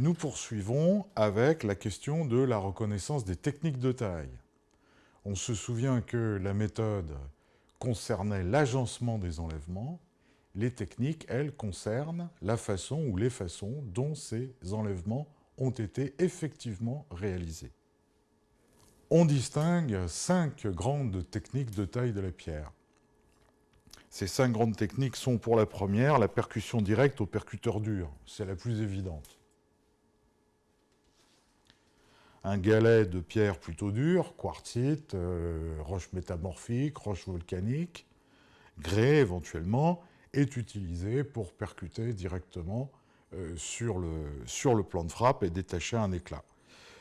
Nous poursuivons avec la question de la reconnaissance des techniques de taille. On se souvient que la méthode concernait l'agencement des enlèvements. Les techniques, elles, concernent la façon ou les façons dont ces enlèvements ont été effectivement réalisés. On distingue cinq grandes techniques de taille de la pierre. Ces cinq grandes techniques sont pour la première la percussion directe au percuteur dur. C'est la plus évidente. Un galet de pierre plutôt dure, quartzite, euh, roche métamorphique, roche volcanique, grès éventuellement, est utilisé pour percuter directement euh, sur, le, sur le plan de frappe et détacher un éclat.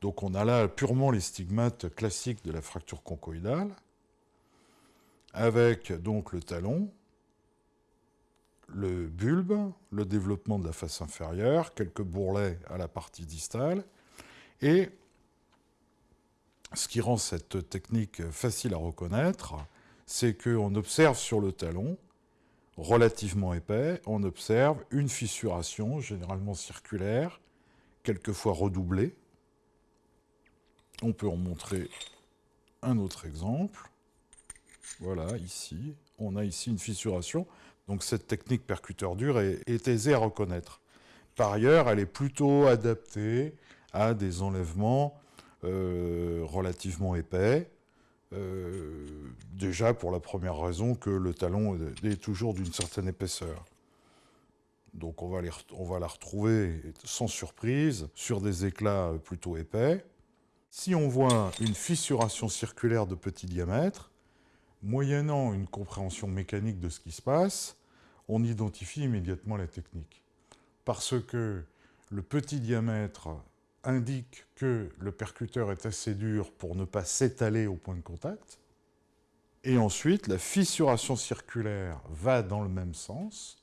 Donc on a là purement les stigmates classiques de la fracture conchoïdale, avec donc le talon, le bulbe, le développement de la face inférieure, quelques bourrelets à la partie distale, et ce qui rend cette technique facile à reconnaître, c'est qu'on observe sur le talon, relativement épais, on observe une fissuration, généralement circulaire, quelquefois redoublée. On peut en montrer un autre exemple. Voilà, ici, on a ici une fissuration. Donc cette technique percuteur dur est, est aisée à reconnaître. Par ailleurs, elle est plutôt adaptée à des enlèvements euh, relativement épais. Euh, déjà pour la première raison que le talon est toujours d'une certaine épaisseur. Donc on va, on va la retrouver sans surprise sur des éclats plutôt épais. Si on voit une fissuration circulaire de petit diamètre, moyennant une compréhension mécanique de ce qui se passe, on identifie immédiatement la technique. Parce que le petit diamètre indique que le percuteur est assez dur pour ne pas s'étaler au point de contact. Et ensuite, la fissuration circulaire va dans le même sens,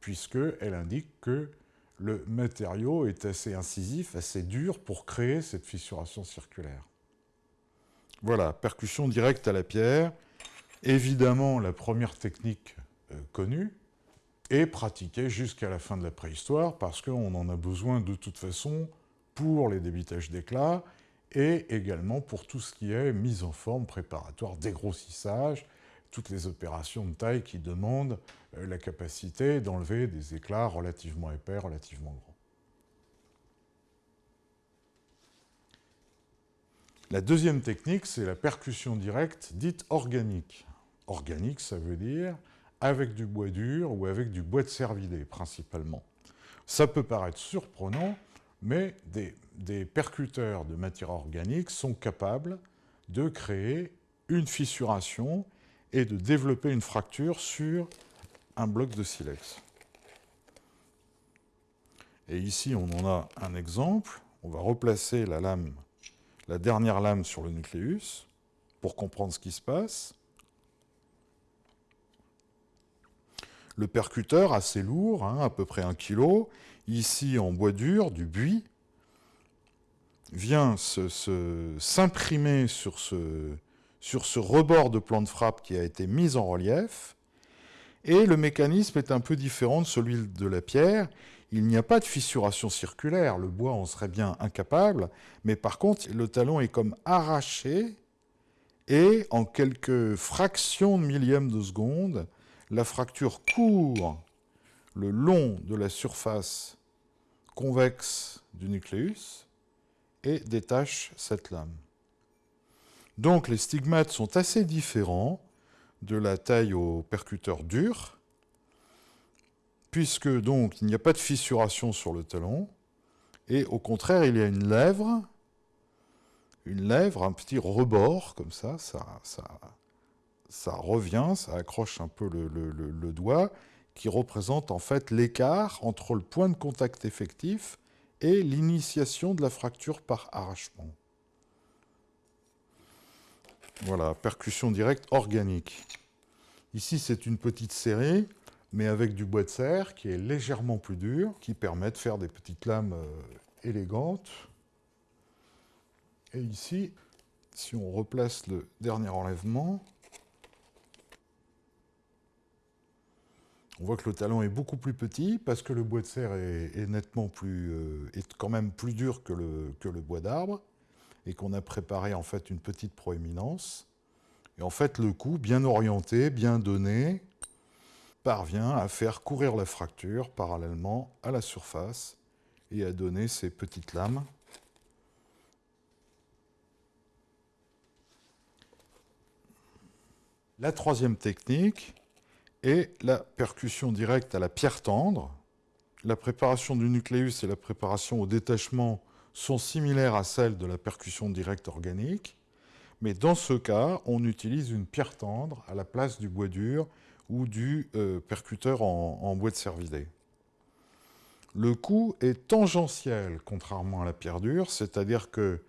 puisqu'elle indique que le matériau est assez incisif, assez dur pour créer cette fissuration circulaire. Voilà, percussion directe à la pierre, évidemment la première technique euh, connue, et pratiquée jusqu'à la fin de la préhistoire, parce qu'on en a besoin de toute façon pour les débitages d'éclats et également pour tout ce qui est mise en forme préparatoire, dégrossissage, toutes les opérations de taille qui demandent euh, la capacité d'enlever des éclats relativement épais, relativement grands. La deuxième technique, c'est la percussion directe dite organique. Organique, ça veut dire avec du bois dur ou avec du bois de cervidé, principalement. Ça peut paraître surprenant, mais des, percuteurs de matière organique sont capables de créer une fissuration et de développer une fracture sur un bloc de silex. Et ici, on en a un exemple. On va replacer la dernière lame sur le nucléus pour comprendre ce qui se passe. Le percuteur, assez lourd, hein, à peu près un kilo, ici en bois dur, du buis, vient s'imprimer sur, ce, sur ce rebord de plan de frappe qui a été mis en relief, et le mécanisme est un peu différent de celui de la pierre. Il n'y a pas de fissuration circulaire, le bois en serait bien incapable, mais par contre, le talon est comme arraché, et en quelques fractions de millièmes de seconde, la fracture court le long de la surface convexe du nucléus et détache cette lame. Donc les stigmates sont assez différents de la taille au percuteur dur, puisque donc il n'y a pas de fissuration sur le talon, et au contraire il y a une lèvre, une lèvre, un petit rebord comme ça, ça, ça, ça revient, ça accroche un peu le, doigt, qui représente en fait l'écart entre le point de contact effectif et l'initiation de la fracture par arrachement. Voilà, percussion directe organique. Ici, c'est une petite série, mais avec du bois de serre qui est légèrement plus dur, qui permet de faire des petites lames euh, élégantes. Et ici, si on replace le dernier enlèvement, On voit que le talon est beaucoup plus petit parce que le bois de serre est, nettement plus, euh, quand même plus dur que le, que le bois d'arbre et qu'on a préparé en fait une petite proéminence. Et en fait, le coup, bien orienté, bien donné, parvient à faire courir la fracture parallèlement à la surface et à donner ces petites lames. La troisième technique est la percussion directe à la pierre tendre. La préparation du nucléus et la préparation au détachement sont similaires à celles de la percussion directe organique, mais dans ce cas, on utilise une pierre tendre à la place du bois dur ou du euh, percuteur en, bois de cervidé. Le coup est tangentiel, contrairement à la pierre dure, c'est-à-dire que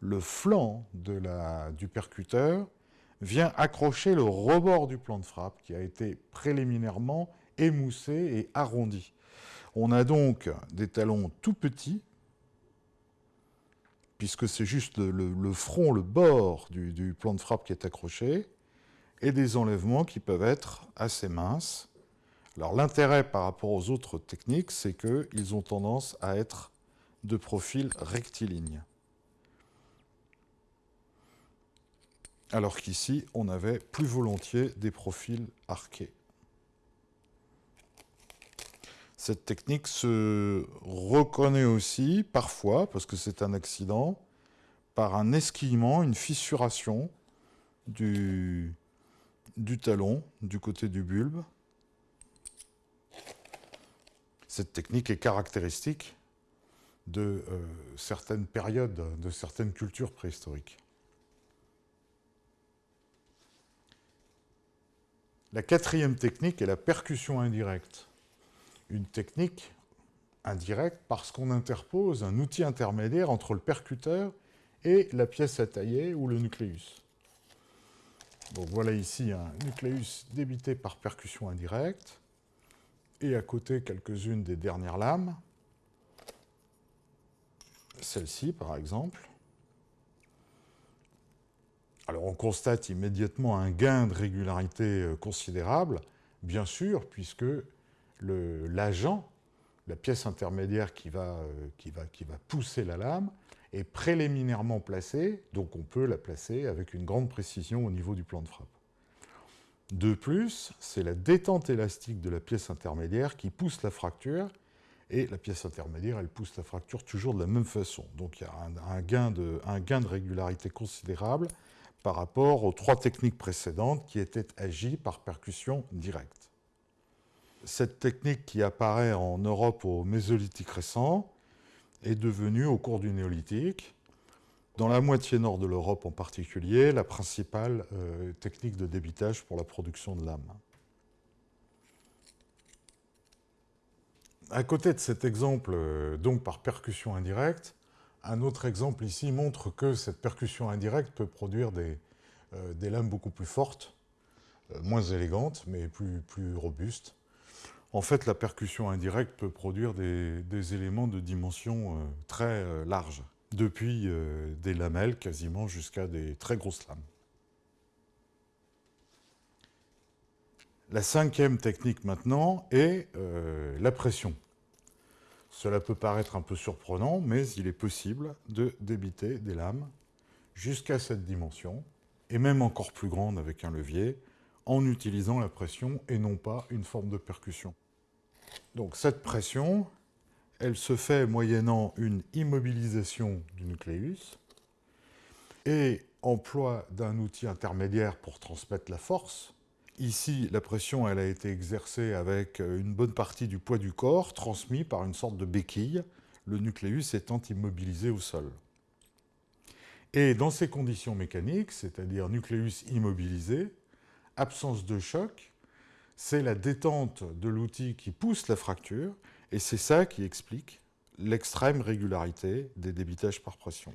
le flanc du percuteur vient accrocher le rebord du plan de frappe qui a été préliminairement émoussé et arrondi. On a donc des talons tout petits, puisque c'est juste le, front, le bord du, plan de frappe qui est accroché, et des enlèvements qui peuvent être assez minces. Alors l'intérêt par rapport aux autres techniques, c'est qu'ils ont tendance à être de profil rectiligne. Alors qu'ici, on avait plus volontiers des profils arqués. Cette technique se reconnaît aussi, parfois, parce que c'est un accident, par un esquillement, une fissuration du, talon du côté du bulbe. Cette technique est caractéristique de euh, certaines périodes, de certaines cultures préhistoriques. La quatrième technique est la percussion indirecte une technique indirecte parce qu'on interpose un outil intermédiaire entre le percuteur et la pièce à tailler ou le nucléus. Voilà ici un nucléus débité par percussion indirecte, et à côté quelques-unes des dernières lames, celle-ci par exemple. Alors on constate immédiatement un gain de régularité euh, considérable, bien sûr, puisque l'agent, la pièce intermédiaire qui va, euh, qui va pousser la lame, est préliminairement placée, donc on peut la placer avec une grande précision au niveau du plan de frappe. De plus, c'est la détente élastique de la pièce intermédiaire qui pousse la fracture, et la pièce intermédiaire, elle pousse la fracture toujours de la même façon. Donc il y a un, gain, de, un gain de régularité considérable par rapport aux trois techniques précédentes qui étaient agies par percussion directe cette technique qui apparaît en Europe au Mésolithique récent est devenue, au cours du Néolithique, dans la moitié nord de l'Europe en particulier, la principale euh, technique de débitage pour la production de lames. À côté de cet exemple, euh, donc par percussion indirecte, un autre exemple ici montre que cette percussion indirecte peut produire des, euh, lames beaucoup plus fortes, moins élégantes, mais plus, robustes. En fait, la percussion indirecte peut produire des, éléments de dimension euh, très euh, large, depuis euh, des lamelles quasiment jusqu'à des très grosses lames. La cinquième technique maintenant est la pression. Cela peut paraître un peu surprenant, mais il est possible de débiter des lames jusqu'à cette dimension, et même encore plus grande avec un levier, en utilisant la pression et non pas une forme de percussion. Donc cette pression, elle se fait moyennant une immobilisation du nucléus et emploi d'un outil intermédiaire pour transmettre la force. Ici, la pression a été exercée avec une bonne partie du poids du corps transmis par une sorte de béquille, le nucléus étant immobilisé au sol. Et dans ces conditions mécaniques, c'est-à-dire nucléus immobilisé, absence de choc, c'est la détente de l'outil qui pousse la fracture, et c'est ça qui explique l'extrême régularité des débitages par pression.